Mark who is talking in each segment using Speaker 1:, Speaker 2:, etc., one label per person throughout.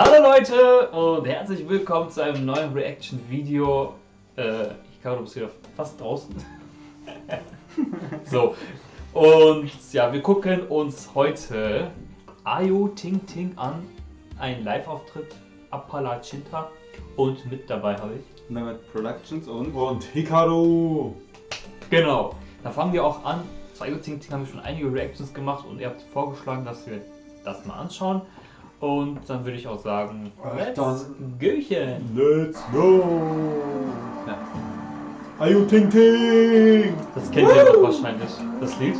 Speaker 1: Hallo Leute und herzlich willkommen zu einem neuen Reaction-Video. Äh, ich glaube, du bist wieder fast draußen. so, und ja, wir gucken uns heute Ayo Ting Ting an. Ein Live-Auftritt Appala Chinta. Und mit dabei habe ich.
Speaker 2: Mehmet Productions und.
Speaker 3: Und Hikaru!
Speaker 1: Genau, da fangen wir auch an. Zu Ayo Ting Ting haben wir schon einige Reactions gemacht und ihr habt vorgeschlagen, dass wir das mal anschauen. Und dann würde ich auch sagen, let's Göchen.
Speaker 3: Let's go!
Speaker 2: Ja.
Speaker 3: Ayu Ting Ting!
Speaker 1: Das kennt ihr doch wahrscheinlich, das Lied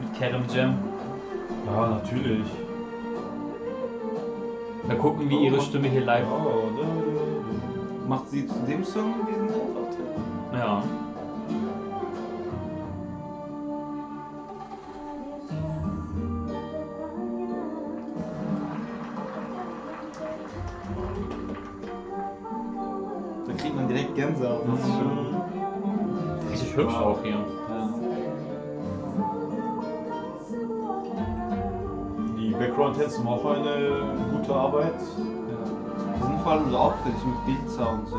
Speaker 1: mit Kerem Jam.
Speaker 3: Ja, natürlich.
Speaker 1: Mal gucken, wie ihre Stimme hier live.
Speaker 3: Oh, da, da,
Speaker 2: Macht sie zu dem Song diesen Live-Auftritt?
Speaker 1: Ja.
Speaker 2: Da kriegt man direkt Gänsehaut. Das ist schon.
Speaker 1: Richtig hübsch auch hier.
Speaker 2: Ja.
Speaker 3: Die Background-Tänze machen auch eine gute Arbeit.
Speaker 2: Ja. Die sind vor allem so auffällig mit Bildsound so.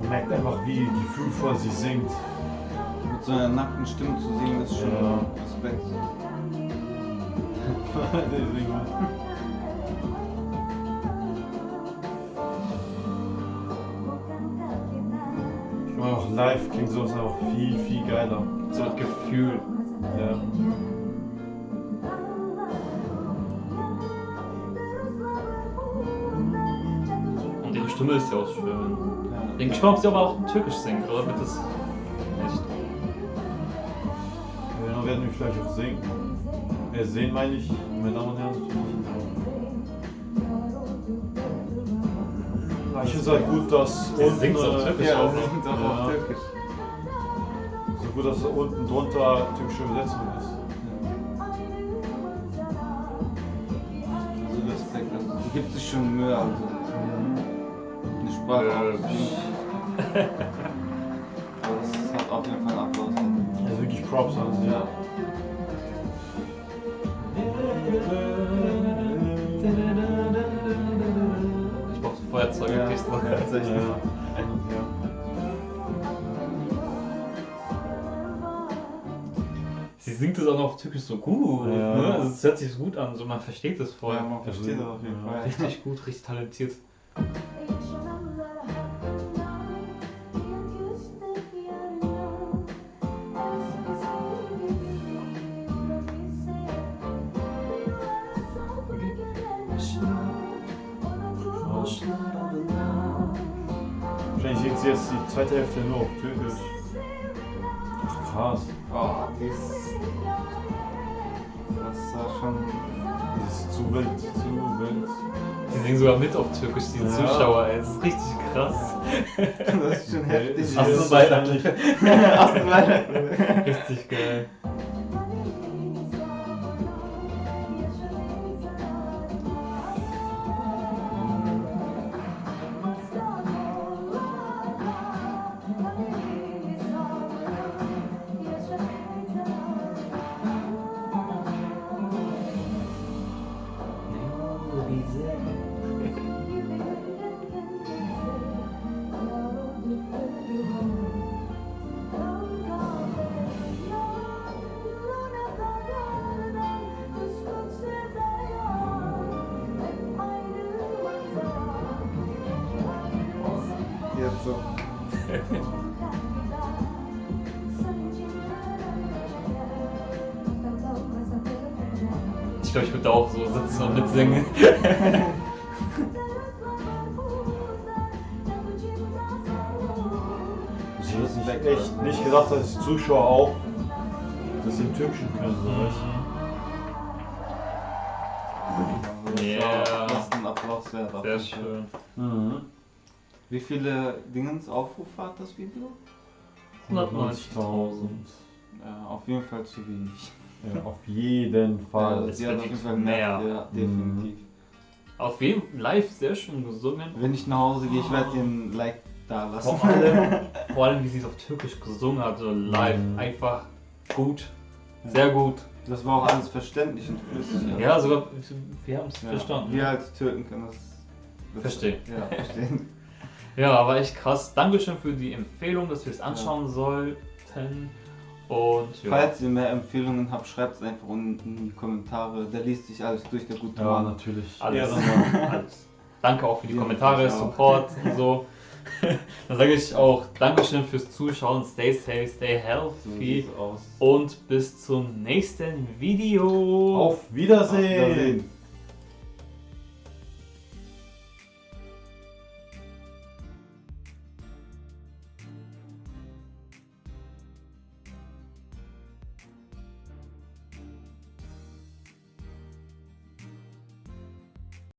Speaker 3: Man merkt einfach, wie gefühlvoll sie singt.
Speaker 2: Mit so einer nackten Stimme zu singen, ist schon
Speaker 3: Ja.
Speaker 2: Respekt.
Speaker 3: Deswegen. Ich meine, auch live klingt sowas auch viel, viel geiler.
Speaker 1: So ein Gefühl.
Speaker 3: Ja.
Speaker 1: Und ihre Stimme ist ja auch schön.
Speaker 2: Ja.
Speaker 1: Denke ich mal, ob sie aber auch türkisch singt, oder wird das
Speaker 3: Wir vielleicht auch singen. Äh, sehen meine ich, meine Damen und Herren. Ich finde es halt gut, dass unten,
Speaker 1: auf
Speaker 3: äh,
Speaker 1: Türkisch
Speaker 2: Ja,
Speaker 1: auch.
Speaker 2: sie singt auch
Speaker 3: Ja.
Speaker 2: auf Türkisch.
Speaker 3: so gut, dass da unten drunter türkische Übersetzung ist.
Speaker 2: Also die gibt sich schon Mühe, also. Eine Sprache
Speaker 3: Props an.
Speaker 2: Ja.
Speaker 1: Ich brauche so Feuerzeuge,
Speaker 2: Ja, ja, tatsächlich.
Speaker 3: Ja. Ja.
Speaker 1: Sie singt es auch noch auf türkisch so gut.
Speaker 3: Ja.
Speaker 1: Ne? Also es hört sich gut an, so man versteht es voll.
Speaker 2: Ja, man versteht das auf jeden. Fall.
Speaker 1: Richtig gut, richtig talentiert.
Speaker 3: Sie jetzt die zweite Hälfte nur auf Türkisch. Ach, krass.
Speaker 2: Oh, die ist. Das war schon.
Speaker 3: Das ist zu wild, zu wild.
Speaker 1: Die singen sogar mit auf türkisch, die
Speaker 3: Ja.
Speaker 1: Zuschauer, ey. Das ist richtig krass.
Speaker 2: Das ist schon heftig.
Speaker 3: Sie
Speaker 1: Ach so,
Speaker 3: ist
Speaker 1: Weihnachten.
Speaker 3: wahrscheinlich-
Speaker 2: Ach, du Weihnachten.
Speaker 1: Richtig geil.
Speaker 2: Jetzt so.
Speaker 1: Ich glaube, ich würde da auch so sitzen und mitsingen.
Speaker 3: Ich hätte nicht, echt nicht gedacht, dass die Zuschauer auch das im Türkischen können. So,
Speaker 1: Ja.
Speaker 2: war- Das ist ein Applaus wert.
Speaker 1: Sehr schön.
Speaker 3: Mhm.
Speaker 2: Wie viele Dingens Aufrufe hat das Video?
Speaker 1: 190.000.
Speaker 2: Ja, auf jeden Fall zu wenig.
Speaker 3: Ja, auf jeden Fall.
Speaker 2: Ja, sie hat auf jeden Fall
Speaker 1: mehr.
Speaker 2: mehr. Ja, definitiv.
Speaker 1: Auf jeden Fall live sehr schön gesungen.
Speaker 2: Wenn ich nach Hause gehe, ich werde dir ein Like da lassen.
Speaker 1: Vor allem, vor allem, wie sie es auf Türkisch gesungen hat, so live.
Speaker 3: Mhm.
Speaker 1: Einfach gut, sehr gut.
Speaker 2: Das war auch alles verständlich und flüssig.
Speaker 1: Ja, sogar, wir haben es
Speaker 2: Ja,
Speaker 1: verstanden.
Speaker 2: Wir als Türken können das, das
Speaker 1: Verstehen.
Speaker 2: Ja, verstehen.
Speaker 1: Ja, war echt krass. Dankeschön für die Empfehlung, dass wir es anschauen sollten. Und ja,
Speaker 2: Falls ihr mehr Empfehlungen habt, schreibt es einfach unten in die Kommentare. Der liest sich alles durch, der gute
Speaker 3: Ja,
Speaker 2: Mann.
Speaker 3: natürlich.
Speaker 1: alles,
Speaker 3: Ehrenmann.
Speaker 1: alles. Danke auch für die
Speaker 2: Ja,
Speaker 1: Kommentare. Support und so. Dann sage ich auch Dankeschön fürs Zuschauen. Stay safe, stay
Speaker 2: So
Speaker 1: healthy.
Speaker 2: aus.
Speaker 1: Und bis zum nächsten Video.
Speaker 3: Auf Wiedersehen.
Speaker 2: Wiedersehen.